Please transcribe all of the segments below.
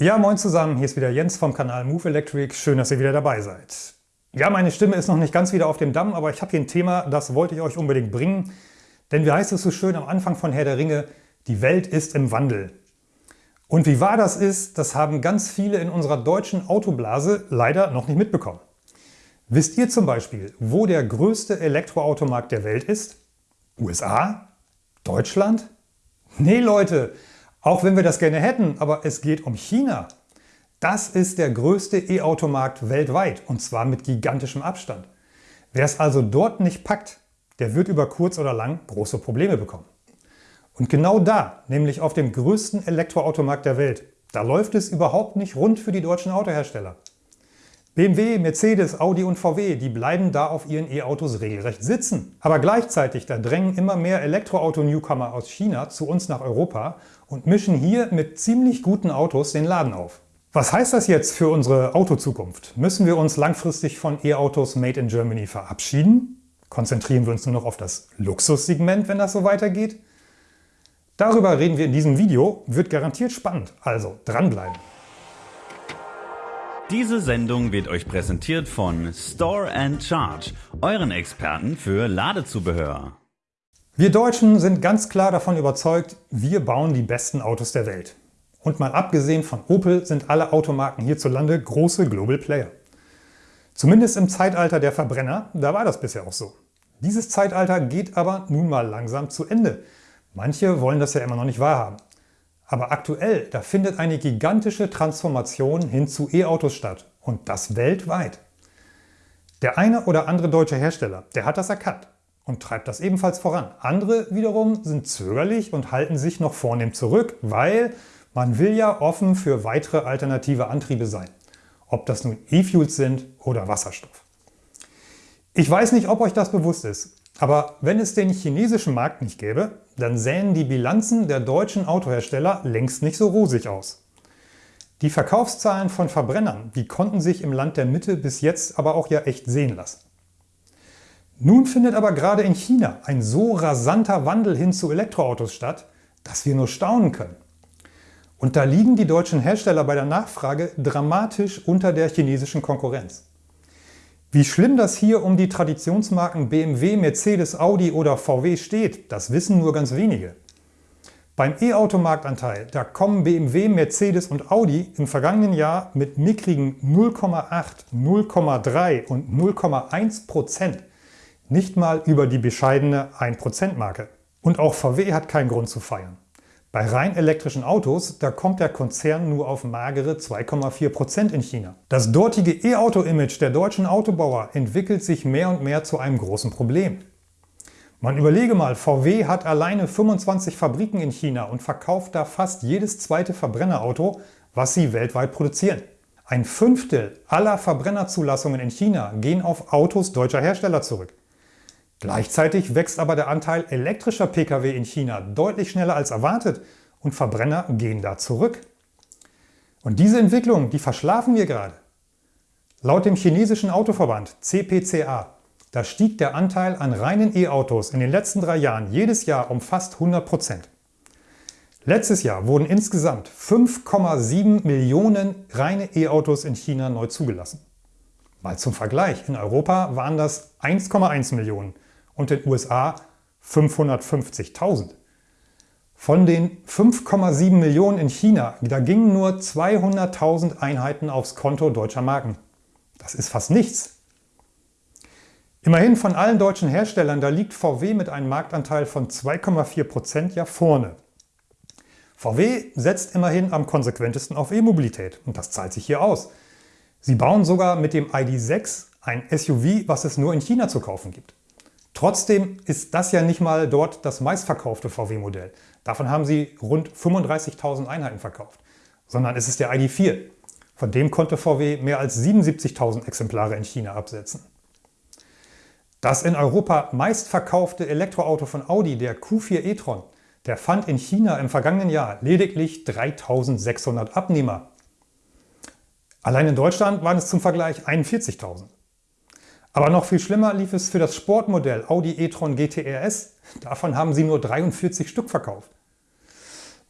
Ja, moin zusammen, hier ist wieder Jens vom Kanal Move Electric. Schön, dass ihr wieder dabei seid. Ja, meine Stimme ist noch nicht ganz wieder auf dem Damm, aber ich habe hier ein Thema, das wollte ich euch unbedingt bringen. Denn wie heißt es so schön am Anfang von Herr der Ringe, die Welt ist im Wandel. Und wie wahr das ist, das haben ganz viele in unserer deutschen Autoblase leider noch nicht mitbekommen. Wisst ihr zum Beispiel, wo der größte Elektroautomarkt der Welt ist? USA? Deutschland? Nee Leute, auch wenn wir das gerne hätten, aber es geht um China. Das ist der größte E-Automarkt weltweit und zwar mit gigantischem Abstand. Wer es also dort nicht packt, der wird über kurz oder lang große Probleme bekommen. Und genau da, nämlich auf dem größten Elektroautomarkt der Welt, da läuft es überhaupt nicht rund für die deutschen Autohersteller. BMW, Mercedes, Audi und VW, die bleiben da auf ihren E-Autos regelrecht sitzen. Aber gleichzeitig, da drängen immer mehr Elektroauto-Newcomer aus China zu uns nach Europa und mischen hier mit ziemlich guten Autos den Laden auf. Was heißt das jetzt für unsere Autozukunft? Müssen wir uns langfristig von E-Autos made in Germany verabschieden? Konzentrieren wir uns nur noch auf das Luxussegment, wenn das so weitergeht? Darüber reden wir in diesem Video, wird garantiert spannend, also dranbleiben. Diese Sendung wird euch präsentiert von Store and Charge, euren Experten für Ladezubehör. Wir Deutschen sind ganz klar davon überzeugt, wir bauen die besten Autos der Welt. Und mal abgesehen von Opel sind alle Automarken hierzulande große Global Player. Zumindest im Zeitalter der Verbrenner, da war das bisher auch so. Dieses Zeitalter geht aber nun mal langsam zu Ende. Manche wollen das ja immer noch nicht wahrhaben. Aber aktuell, da findet eine gigantische Transformation hin zu E-Autos statt. Und das weltweit. Der eine oder andere deutsche Hersteller, der hat das erkannt und treibt das ebenfalls voran. Andere wiederum sind zögerlich und halten sich noch vornehm zurück, weil man will ja offen für weitere alternative Antriebe sein. Ob das nun E-Fuels sind oder Wasserstoff. Ich weiß nicht, ob euch das bewusst ist, aber wenn es den chinesischen Markt nicht gäbe, dann sähen die Bilanzen der deutschen Autohersteller längst nicht so rosig aus. Die Verkaufszahlen von Verbrennern, die konnten sich im Land der Mitte bis jetzt aber auch ja echt sehen lassen. Nun findet aber gerade in China ein so rasanter Wandel hin zu Elektroautos statt, dass wir nur staunen können. Und da liegen die deutschen Hersteller bei der Nachfrage dramatisch unter der chinesischen Konkurrenz. Wie schlimm das hier um die Traditionsmarken BMW, Mercedes, Audi oder VW steht, das wissen nur ganz wenige. Beim E-Auto-Marktanteil, da kommen BMW, Mercedes und Audi im vergangenen Jahr mit mickrigen 0,8, 0,3 und 0,1% nicht mal über die bescheidene 1%-Marke. Und auch VW hat keinen Grund zu feiern. Bei rein elektrischen Autos, da kommt der Konzern nur auf magere 2,4% in China. Das dortige E-Auto-Image der deutschen Autobauer entwickelt sich mehr und mehr zu einem großen Problem. Man überlege mal, VW hat alleine 25 Fabriken in China und verkauft da fast jedes zweite Verbrennerauto, was sie weltweit produzieren. Ein Fünftel aller Verbrennerzulassungen in China gehen auf Autos deutscher Hersteller zurück. Gleichzeitig wächst aber der Anteil elektrischer Pkw in China deutlich schneller als erwartet und Verbrenner gehen da zurück. Und diese Entwicklung, die verschlafen wir gerade. Laut dem chinesischen Autoverband CPCA, da stieg der Anteil an reinen E-Autos in den letzten drei Jahren jedes Jahr um fast 100 Prozent. Letztes Jahr wurden insgesamt 5,7 Millionen reine E-Autos in China neu zugelassen. Mal zum Vergleich, in Europa waren das 1,1 Millionen und den USA 550.000. Von den 5,7 Millionen in China, da gingen nur 200.000 Einheiten aufs Konto deutscher Marken. Das ist fast nichts. Immerhin von allen deutschen Herstellern, da liegt VW mit einem Marktanteil von 2,4% ja vorne. VW setzt immerhin am konsequentesten auf E-Mobilität und das zahlt sich hier aus. Sie bauen sogar mit dem ID.6 ein SUV, was es nur in China zu kaufen gibt. Trotzdem ist das ja nicht mal dort das meistverkaufte VW-Modell. Davon haben sie rund 35.000 Einheiten verkauft. Sondern es ist der ID.4. Von dem konnte VW mehr als 77.000 Exemplare in China absetzen. Das in Europa meistverkaufte Elektroauto von Audi, der Q4 e-tron, der fand in China im vergangenen Jahr lediglich 3.600 Abnehmer. Allein in Deutschland waren es zum Vergleich 41.000. Aber noch viel schlimmer lief es für das Sportmodell Audi e-tron GT RS. Davon haben sie nur 43 Stück verkauft.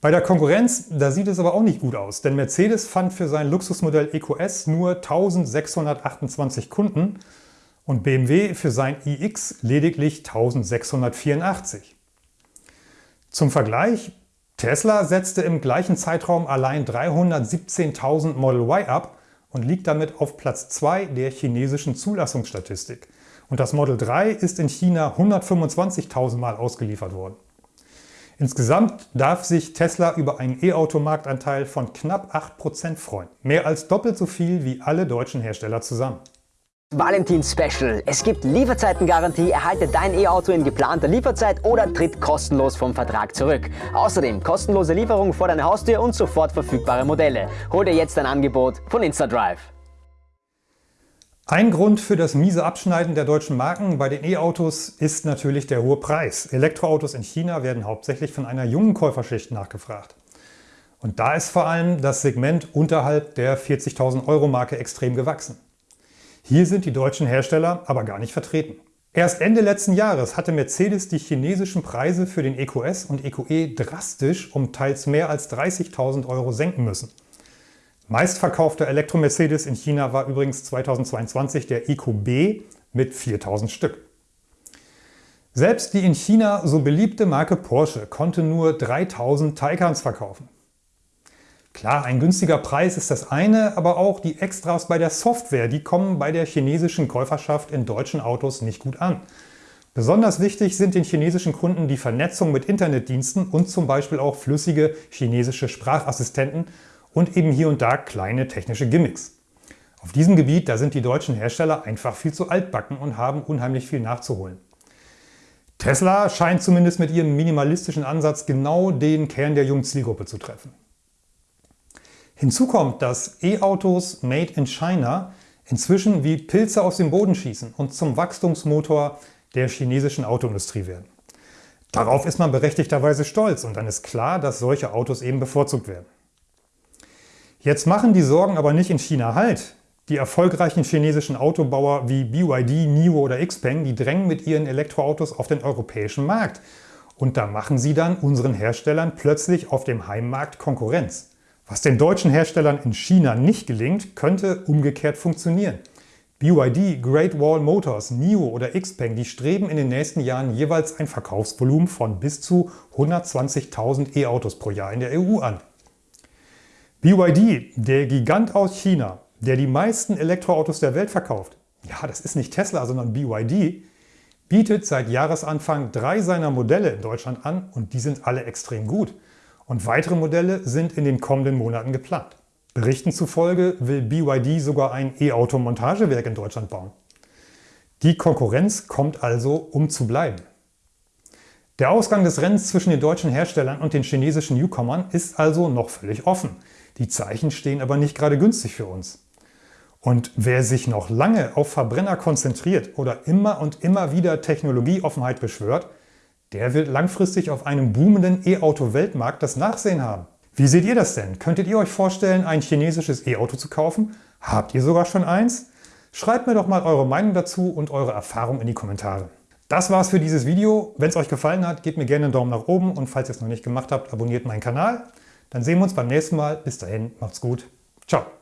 Bei der Konkurrenz, da sieht es aber auch nicht gut aus, denn Mercedes fand für sein Luxusmodell EQS nur 1628 Kunden und BMW für sein iX lediglich 1684. Zum Vergleich, Tesla setzte im gleichen Zeitraum allein 317.000 Model Y ab und liegt damit auf Platz 2 der chinesischen Zulassungsstatistik. Und das Model 3 ist in China 125.000 Mal ausgeliefert worden. Insgesamt darf sich Tesla über einen E-Auto-Marktanteil von knapp 8% freuen. Mehr als doppelt so viel wie alle deutschen Hersteller zusammen. Valentin Special. Es gibt Lieferzeitengarantie, erhalte dein E-Auto in geplanter Lieferzeit oder tritt kostenlos vom Vertrag zurück. Außerdem kostenlose Lieferung vor deiner Haustür und sofort verfügbare Modelle. Hol dir jetzt ein Angebot von InstaDrive. Ein Grund für das miese Abschneiden der deutschen Marken bei den E-Autos ist natürlich der hohe Preis. Elektroautos in China werden hauptsächlich von einer jungen Käuferschicht nachgefragt. Und da ist vor allem das Segment unterhalb der 40.000 Euro Marke extrem gewachsen. Hier sind die deutschen Hersteller aber gar nicht vertreten. Erst Ende letzten Jahres hatte Mercedes die chinesischen Preise für den EQS und EQE drastisch um teils mehr als 30.000 Euro senken müssen. Meistverkaufter Elektro-Mercedes in China war übrigens 2022 der EQB mit 4000 Stück. Selbst die in China so beliebte Marke Porsche konnte nur 3000 Taycans verkaufen. Klar, ein günstiger Preis ist das eine, aber auch die Extras bei der Software, die kommen bei der chinesischen Käuferschaft in deutschen Autos nicht gut an. Besonders wichtig sind den chinesischen Kunden die Vernetzung mit Internetdiensten und zum Beispiel auch flüssige chinesische Sprachassistenten und eben hier und da kleine technische Gimmicks. Auf diesem Gebiet da sind die deutschen Hersteller einfach viel zu altbacken und haben unheimlich viel nachzuholen. Tesla scheint zumindest mit ihrem minimalistischen Ansatz genau den Kern der jungen Zielgruppe zu treffen. Hinzu kommt, dass E-Autos made in China inzwischen wie Pilze aus dem Boden schießen und zum Wachstumsmotor der chinesischen Autoindustrie werden. Darauf ist man berechtigterweise stolz und dann ist klar, dass solche Autos eben bevorzugt werden. Jetzt machen die Sorgen aber nicht in China Halt. Die erfolgreichen chinesischen Autobauer wie BYD, NIO oder Xpeng, die drängen mit ihren Elektroautos auf den europäischen Markt. Und da machen sie dann unseren Herstellern plötzlich auf dem Heimmarkt Konkurrenz. Was den deutschen Herstellern in China nicht gelingt, könnte umgekehrt funktionieren. BYD, Great Wall Motors, NIO oder Xpeng, die streben in den nächsten Jahren jeweils ein Verkaufsvolumen von bis zu 120.000 E-Autos pro Jahr in der EU an. BYD, der Gigant aus China, der die meisten Elektroautos der Welt verkauft, ja, das ist nicht Tesla, sondern BYD, bietet seit Jahresanfang drei seiner Modelle in Deutschland an und die sind alle extrem gut. Und weitere Modelle sind in den kommenden Monaten geplant. Berichten zufolge will BYD sogar ein E-Auto-Montagewerk in Deutschland bauen. Die Konkurrenz kommt also, um zu bleiben. Der Ausgang des Rennens zwischen den deutschen Herstellern und den chinesischen Newcomern ist also noch völlig offen. Die Zeichen stehen aber nicht gerade günstig für uns. Und wer sich noch lange auf Verbrenner konzentriert oder immer und immer wieder Technologieoffenheit beschwört, der wird langfristig auf einem boomenden E-Auto-Weltmarkt das Nachsehen haben. Wie seht ihr das denn? Könntet ihr euch vorstellen, ein chinesisches E-Auto zu kaufen? Habt ihr sogar schon eins? Schreibt mir doch mal eure Meinung dazu und eure Erfahrung in die Kommentare. Das war's für dieses Video. Wenn es euch gefallen hat, gebt mir gerne einen Daumen nach oben und falls ihr es noch nicht gemacht habt, abonniert meinen Kanal. Dann sehen wir uns beim nächsten Mal. Bis dahin, macht's gut. Ciao.